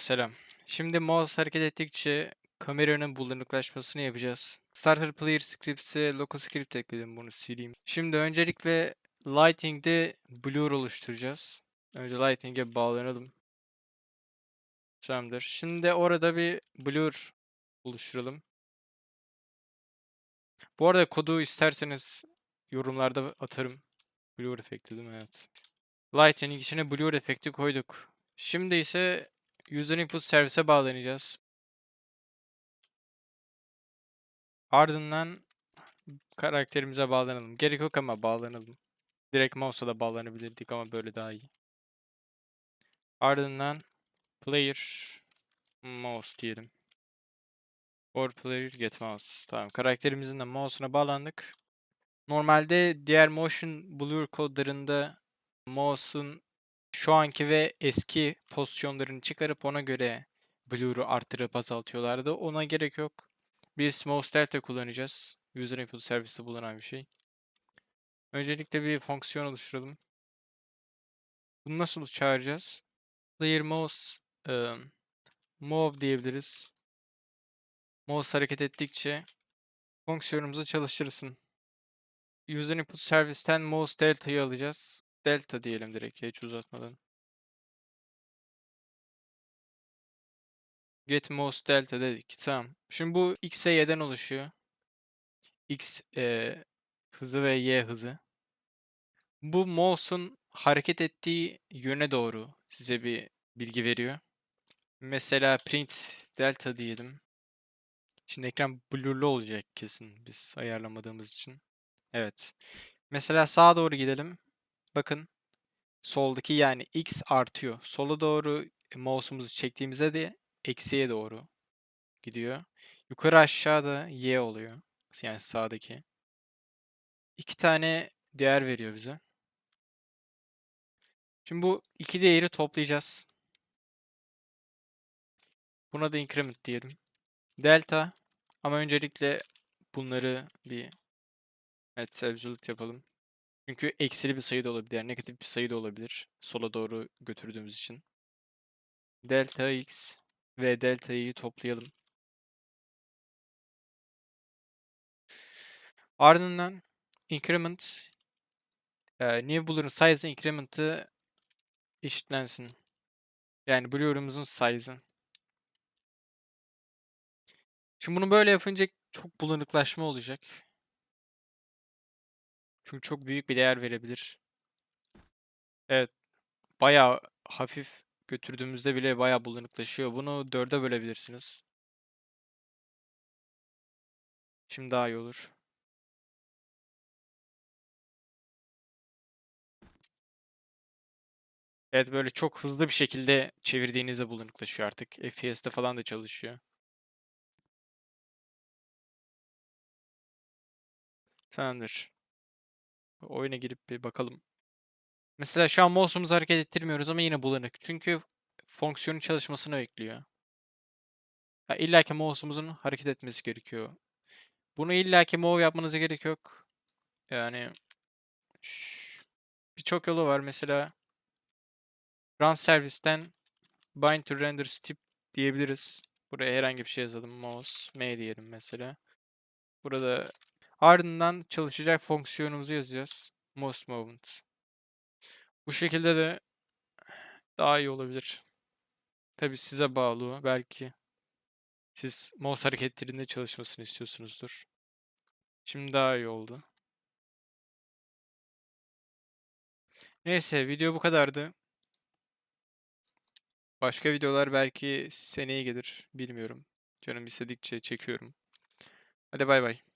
selam. Şimdi mouse hareket ettikçe kameranın bulanıklaşmasını yapacağız. Starter Player Scripts'e local script ekledim bunu sileyim. Şimdi öncelikle Lighting'de blur oluşturacağız. Önce Lighting'e bağlanalım. Tamamdır. Şimdi orada bir blur oluşturalım. Bu arada kodu isterseniz yorumlarda atarım. Blur efekti değil mi? Evet. Lighting içine blur efekti koyduk. Şimdi ise User Input Service'e bağlanacağız. Ardından karakterimize bağlanalım. Gerek yok ama bağlanalım. Direkt mouse'a da bağlanabilirdik ama böyle daha iyi. Ardından player mouse diyelim. Or player get mouse. Tamam. Karakterimizin de mouse'una bağlandık. Normalde diğer motion blur kodlarında mouse'un şu anki ve eski pozisyonlarını çıkarıp ona göre blur'u arttırıp azaltıyorlardı. Ona gerek yok. Biz mouse delta kullanacağız. User input serviste bulunan bir şey. Öncelikle bir fonksiyon oluşturalım. Bunu nasıl çağıracağız? Player mouse um, move diyebiliriz. Mouse hareket ettikçe fonksiyonumuzu çalıştırsın. User input servisten mouse delta'yı alacağız. Delta diyelim direkt hiç uzatmadan. Get mouse delta dedik. Tamam. Şimdi bu x ve y'den oluşuyor. x e, hızı ve y hızı. Bu mouse'un hareket ettiği yöne doğru size bir bilgi veriyor. Mesela print delta diyelim. Şimdi ekran blurlu olacak kesin biz ayarlamadığımız için. Evet. Mesela sağa doğru gidelim. Bakın soldaki yani x artıyor. Sola doğru mouse'umuzu çektiğimizde de eksiye doğru gidiyor. Yukarı aşağıda y oluyor. Yani sağdaki. İki tane değer veriyor bize. Şimdi bu iki değeri toplayacağız. Buna da increment diyelim. Delta ama öncelikle bunları bir evet absolute yapalım. Çünkü eksili bir sayı da olabilir, negatif bir sayı da olabilir. Sola doğru götürdüğümüz için. Delta x ve delta y'yi toplayalım. Ardından increment e, new blur'un size increment'ı eşitlensin. Yani blur'umuzun size'ı. Şimdi bunu böyle yapınca çok bulanıklaşma olacak. Çünkü çok büyük bir değer verebilir. Evet. Bayağı hafif götürdüğümüzde bile bayağı bulanıklaşıyor. Bunu dörde bölebilirsiniz. Şimdi daha iyi olur. Evet böyle çok hızlı bir şekilde çevirdiğinizde bulanıklaşıyor artık. FPS'te falan da çalışıyor. Tamamdır. Oyuna girip bir bakalım. Mesela şu an mouse'umuzu hareket ettirmiyoruz ama yine bulanık. Çünkü fonksiyonun çalışmasını bekliyor. Ya illa ki mouse'umuzun hareket etmesi gerekiyor. Bunu illa ki move yapmanıza gerek yok. Yani birçok yolu var. Mesela run servisten bind to render step diyebiliriz. Buraya herhangi bir şey yazalım. Mouse m diyelim mesela. Burada ardından çalışacak fonksiyonumuzu yazacağız. Mouse movement. Bu şekilde de daha iyi olabilir. Tabi size bağlı. Belki siz mouse hareketlerinde çalışmasını istiyorsunuzdur. Şimdi daha iyi oldu. Neyse video bu kadardı. Başka videolar belki seneye gelir. Bilmiyorum. Canım istedikçe çekiyorum. Hadi bay bay.